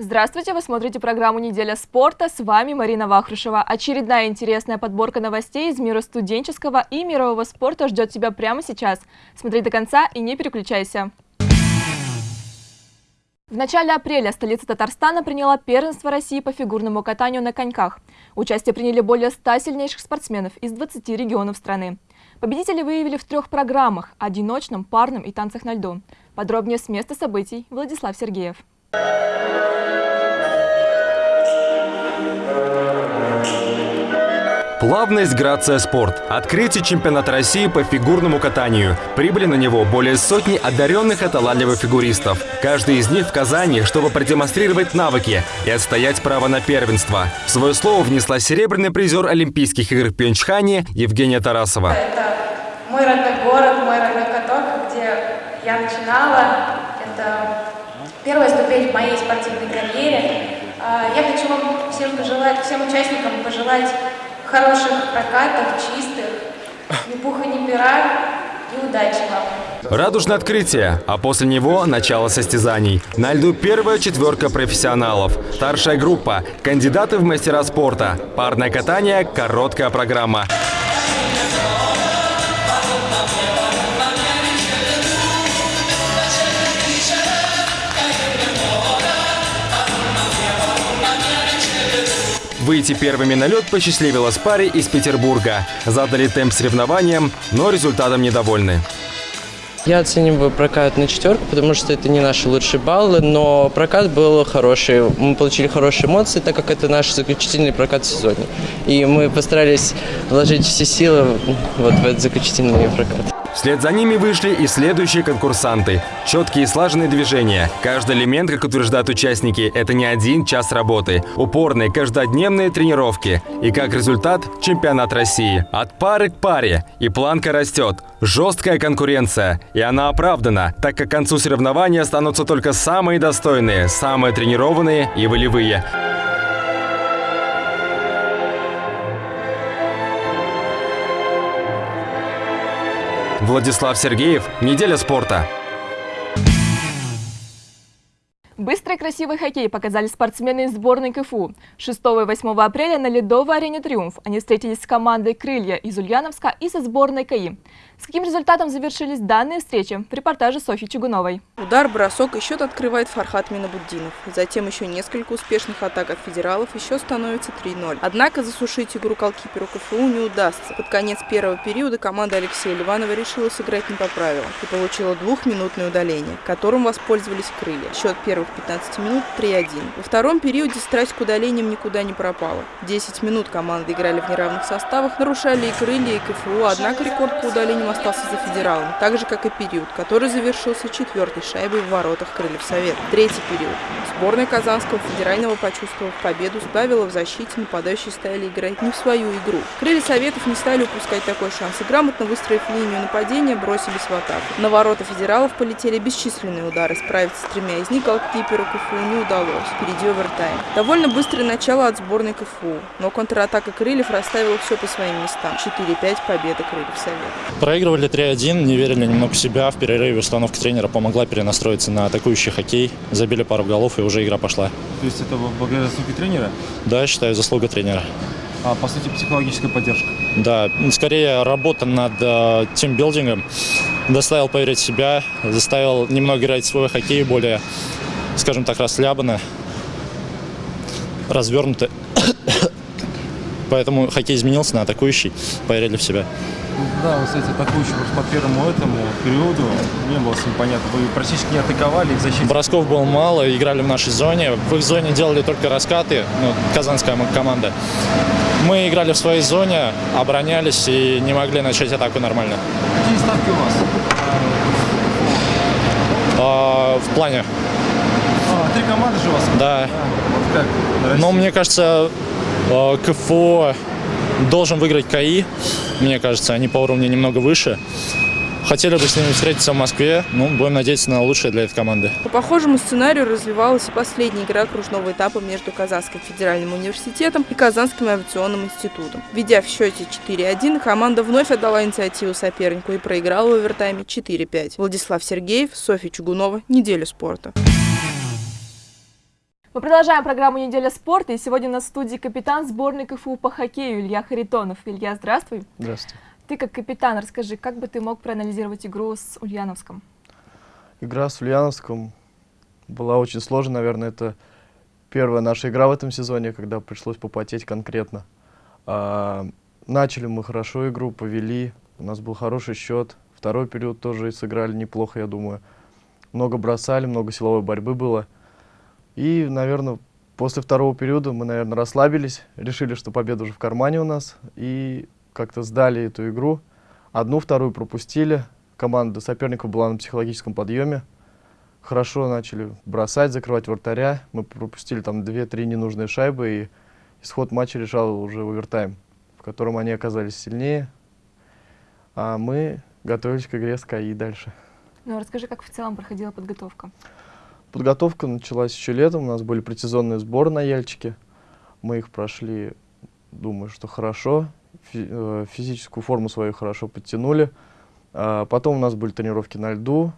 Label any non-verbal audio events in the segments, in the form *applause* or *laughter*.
Здравствуйте, вы смотрите программу «Неделя спорта». С вами Марина Вахрушева. Очередная интересная подборка новостей из мира студенческого и мирового спорта ждет тебя прямо сейчас. Смотри до конца и не переключайся. В начале апреля столица Татарстана приняла первенство России по фигурному катанию на коньках. Участие приняли более 100 сильнейших спортсменов из 20 регионов страны. Победители выявили в трех программах – одиночном, парном и танцах на льду. Подробнее с места событий Владислав Сергеев. Плавность, грация, спорт. Открытие чемпионата России по фигурному катанию. Прибыли на него более сотни одаренных и талантливых фигуристов. Каждый из них в Казани, чтобы продемонстрировать навыки и отстоять право на первенство. В свое слово внесла серебряный призер Олимпийских игр в Пьончхане Евгения Тарасова. Это мой родной город, мой родной каток, где я начинала. Первая ступень в моей спортивной карьере. А, я хочу вам всем пожелать, всем участникам пожелать хороших прокатов, чистых, ни пуха, ни пера и удачи вам. Радужное открытие, а после него начало состязаний. На льду первая четверка профессионалов. Старшая группа – кандидаты в мастера спорта. Парное катание – короткая программа. Выйти первыми на лед посчастливилась паре из Петербурга. Задали темп соревнованиям, но результатом недовольны. Я оцениваю прокат на четверку, потому что это не наши лучшие баллы, но прокат был хороший. Мы получили хорошие эмоции, так как это наш заключительный прокат в сезоне. И мы постарались вложить все силы вот в этот заключительный прокат. Вслед за ними вышли и следующие конкурсанты. Четкие и слаженные движения. Каждый элемент, как утверждают участники, это не один час работы. Упорные каждодневные тренировки. И как результат – чемпионат России. От пары к паре. И планка растет. Жесткая конкуренция. И она оправдана, так как к концу соревнования останутся только самые достойные, самые тренированные и волевые. Владислав Сергеев. Неделя спорта. Быстрый и красивый хоккей показали спортсмены из сборной КФУ. 6 и 8 апреля на ледовой арене «Триумф» они встретились с командой «Крылья» из Ульяновска и со сборной КАИ. С каким результатом завершились данные встречи? В репортаже Софьи Чугуновой. Удар, бросок и счет открывает Фархат Минабуддинов. Затем еще несколько успешных атак от федералов, еще становится 3-0. Однако засушить игру колкиперу КФУ не удастся. Под конец первого периода команда Алексея Ливанова решила сыграть не по правилам и получила двухминутное удаление, которым воспользовались крылья. Счет первых 15 минут 3-1. Во втором периоде страсть к удалениям никуда не пропала. 10 минут команды играли в неравных составах, нарушали и крылья, и КФУ, однако рекорд по удалениям остался за федералом, так же, как и период, который завершился четвертой шайбой в воротах Крыльев Совет. Третий период. Сборная Казанского федерального, почувствовав победу, сбавила в защите, нападающие стали играть не в свою игру. Крылья Советов не стали упускать такой шанс и грамотно выстроив линию нападения, бросились в атаку. На ворота федералов полетели бесчисленные удары, справиться с тремя из них голкиперу КФУ не удалось. Впереди овертайм. Довольно быстрое начало от сборной КФУ, но контратака Крыльев расставила все по своим местам. 4-5 победа Крыльев Советов. Проигрывали 3-1, не верили немного в себя. В перерыве установка тренера помогла перенастроиться на атакующий хоккей. Забили пару голов, и уже игра пошла. То есть это благодаря заслуге тренера? Да, считаю, заслуга тренера. А, по сути, психологическая поддержка? Да, скорее работа над э, тимбилдингом. Доставил поверить в себя, заставил немного играть свой хоккей более, скажем так, расслабленно, развернуто. *coughs* Поэтому хоккей изменился на атакующий, поверили в себя. Да, вы, кстати, атакующий по первому этому периоду не было с ним понятно. Вы практически не атаковали в защите. Бросков было мало, играли в нашей зоне. В их зоне делали только раскаты, ну, казанская команда. Мы играли в своей зоне, оборонялись и не могли начать атаку нормально. Какие ставки у вас? А, в плане? Три команды же у вас? Да. А, вот как? Но мне кажется, а, КФО должен выиграть КАИ. Мне кажется, они по уровню немного выше. Хотели бы с ними встретиться в Москве, ну, будем надеяться на лучшее для этой команды. По похожему сценарию развивалась и последняя игра кружного этапа между Казанским федеральным университетом и Казанским авиационным институтом. Ведя в счете 4-1, команда вновь отдала инициативу сопернику и проиграла в овертайме 4-5. Владислав Сергеев, Софья Чугунова. Неделя спорта. Мы продолжаем программу «Неделя спорта», и сегодня на студии капитан сборной КФУ по хоккею Илья Харитонов. Илья, здравствуй. Здравствуйте. Ты как капитан, расскажи, как бы ты мог проанализировать игру с Ульяновском? Игра с Ульяновском была очень сложной, наверное, это первая наша игра в этом сезоне, когда пришлось попотеть конкретно. А, начали мы хорошо игру, повели, у нас был хороший счет, второй период тоже сыграли неплохо, я думаю. Много бросали, много силовой борьбы было. И, наверное, после второго периода мы, наверное, расслабились, решили, что победа уже в кармане у нас, и как-то сдали эту игру. Одну, вторую пропустили, команда соперников была на психологическом подъеме. Хорошо начали бросать, закрывать вратаря. Мы пропустили там 2-3 ненужные шайбы, и исход матча решал уже овертайм, в котором они оказались сильнее. А мы готовились к игре с КАИ дальше. Ну, расскажи, как в целом проходила подготовка. Подготовка началась еще летом, у нас были предсезонные сборы на Яльчике. Мы их прошли, думаю, что хорошо. Э, физическую форму свою хорошо подтянули. А потом у нас были тренировки на льду.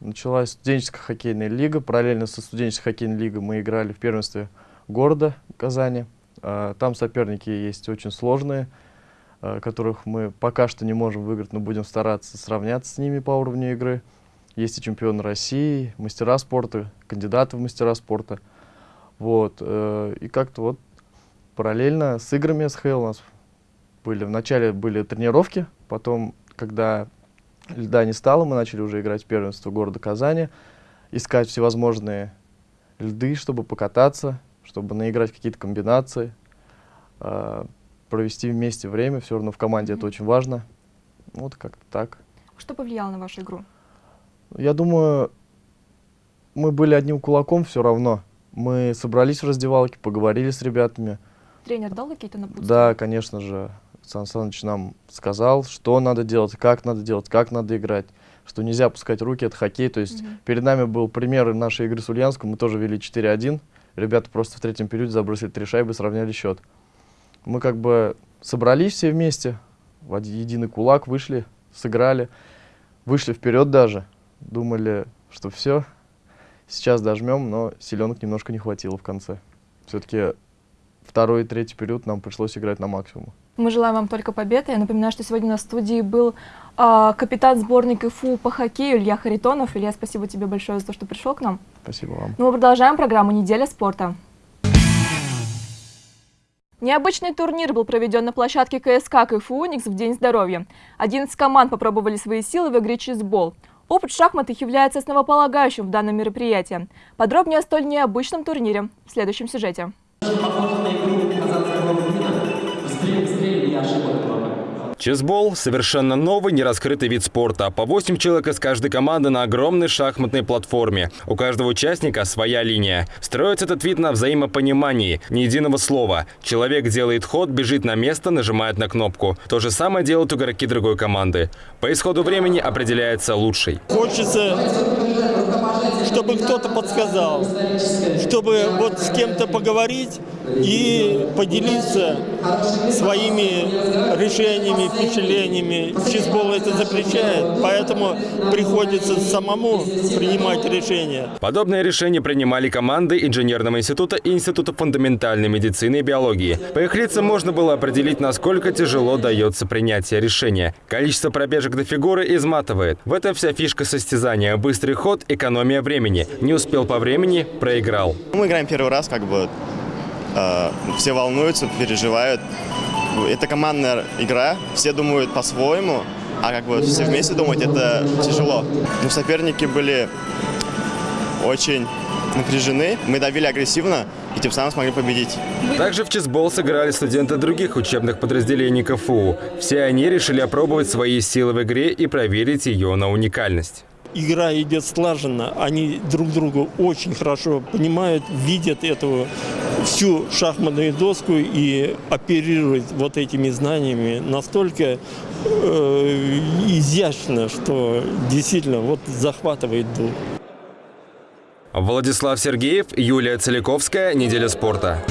Началась студенческая хоккейная лига. Параллельно со студенческой хоккейной лигой мы играли в первенстве города Казани. А там соперники есть очень сложные, а, которых мы пока что не можем выиграть, но будем стараться сравняться с ними по уровню игры. Есть и чемпионы России, мастера спорта, кандидаты в мастера спорта. Вот. Э, и как-то вот параллельно с играми СХЛ у нас были. Вначале были тренировки, потом, когда льда не стало, мы начали уже играть в первенство города Казани, искать всевозможные льды, чтобы покататься, чтобы наиграть какие-то комбинации, э, провести вместе время. Все равно в команде mm -hmm. это очень важно. Вот как-то так. Что повлияло на вашу игру? Я думаю, мы были одним кулаком все равно. Мы собрались в раздевалке, поговорили с ребятами. Тренер дал какие-то напутствия? Да, конечно же. Сан Саныч нам сказал, что надо делать, как надо делать, как надо играть, что нельзя опускать руки, это хоккей. То есть угу. перед нами был пример нашей игры с Ульяновском, мы тоже вели 4-1. Ребята просто в третьем периоде забросили три шайбы, сравняли счет. Мы как бы собрались все вместе, в один, единый кулак, вышли, сыграли, вышли вперед даже думали, что все, сейчас дожмем, но силенок немножко не хватило в конце. Все-таки второй и третий период нам пришлось играть на максимум. Мы желаем вам только победы. Я напоминаю, что сегодня на студии был э, капитан сборной КФУ по хоккею Илья Харитонов. Илья, спасибо тебе большое за то, что пришел к нам. Спасибо вам. Ну, мы продолжаем программу «Неделя спорта». Необычный турнир был проведен на площадке КСК КФУ «Уникс» в День здоровья. 11 команд попробовали свои силы в игре чизбол. Опыт шахматов является основополагающим в данном мероприятии. Подробнее о столь необычном турнире в следующем сюжете. Чесбол – совершенно новый, нераскрытый вид спорта. По 8 человек из каждой команды на огромной шахматной платформе. У каждого участника своя линия. Строится этот вид на взаимопонимании, ни единого слова. Человек делает ход, бежит на место, нажимает на кнопку. То же самое делают игроки другой команды. По исходу времени определяется лучший. Хочется, чтобы кто-то подсказал, чтобы вот с кем-то поговорить и поделиться своими решениями, впечатлениями. Чизбол это запрещает, поэтому приходится самому принимать решения. Подобные решения принимали команды Инженерного института и Института фундаментальной медицины и биологии. По их лицам можно было определить, насколько тяжело дается принятие решения. Количество пробежек до фигуры изматывает. В этом вся фишка состязания. Быстрый ход, экономия времени. Не успел по времени – проиграл. Мы играем первый раз, как бы э, все волнуются, переживают это командная игра, все думают по-своему, а как бы все вместе думать, это тяжело. Но соперники были очень напряжены, мы давили агрессивно и тем самым смогли победить. Также в чесбол сыграли студенты других учебных подразделений КФУ. Все они решили опробовать свои силы в игре и проверить ее на уникальность игра идет слаженно, они друг друга очень хорошо понимают, видят эту всю шахматную доску и оперируют вот этими знаниями настолько э, изящно, что действительно вот захватывает дух. Владислав Сергеев, Юлия Целиковская. Неделя спорта.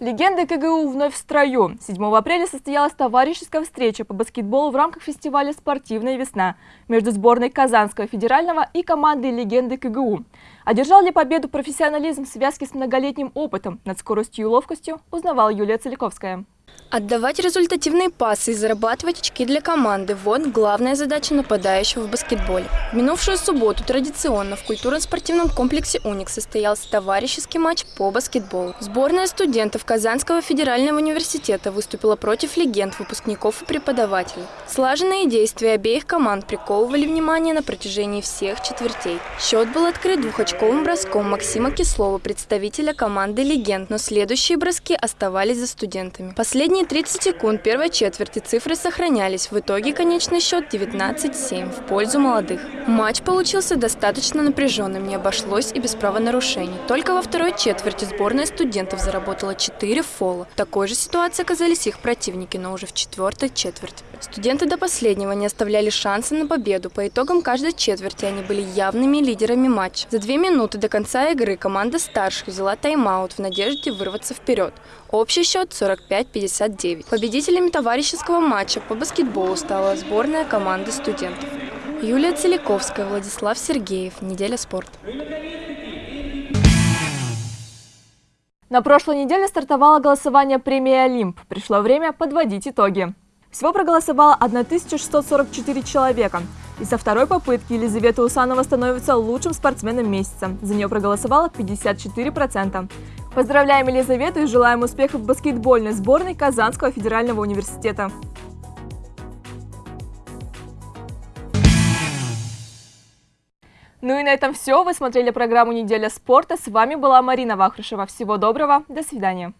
Легенды КГУ вновь в строю. 7 апреля состоялась товарищеская встреча по баскетболу в рамках фестиваля «Спортивная весна» между сборной Казанского федерального и командой «Легенды КГУ». Одержал ли победу профессионализм в связке с многолетним опытом над скоростью и ловкостью, узнавала Юлия Целиковская. Отдавать результативные пасы и зарабатывать очки для команды – вот главная задача нападающего в баскетболе. В минувшую субботу традиционно в культурно-спортивном комплексе «Уник» состоялся товарищеский матч по баскетболу. Сборная студентов Казанского федерального университета выступила против легенд, выпускников и преподавателей. Слаженные действия обеих команд приковывали внимание на протяжении всех четвертей. Счет был открыт двухочковым броском Максима Кислова, представителя команды «Легенд», но следующие броски оставались за студентами. Последний последние 30 секунд первой четверти цифры сохранялись. В итоге конечный счет 19-7 в пользу молодых. Матч получился достаточно напряженным, не обошлось и без правонарушений. Только во второй четверти сборная студентов заработала 4 фола. В такой же ситуации оказались их противники, но уже в четвертой четверти. Студенты до последнего не оставляли шанса на победу. По итогам каждой четверти они были явными лидерами матча. За две минуты до конца игры команда старших взяла тайм-аут в надежде вырваться вперед. Общий счет 45-59. Победителями товарищеского матча по баскетболу стала сборная команды студентов. Юлия Целиковская, Владислав Сергеев. Неделя спорта. На прошлой неделе стартовало голосование премии «Олимп». Пришло время подводить итоги. Всего проголосовало 1644 человека. И со второй попытки Елизавета Усанова становится лучшим спортсменом месяца. За нее проголосовало 54%. Поздравляем Елизавету и желаем успехов в баскетбольной сборной Казанского федерального университета. Ну и на этом все. Вы смотрели программу «Неделя спорта». С вами была Марина Вахрушева. Всего доброго. До свидания.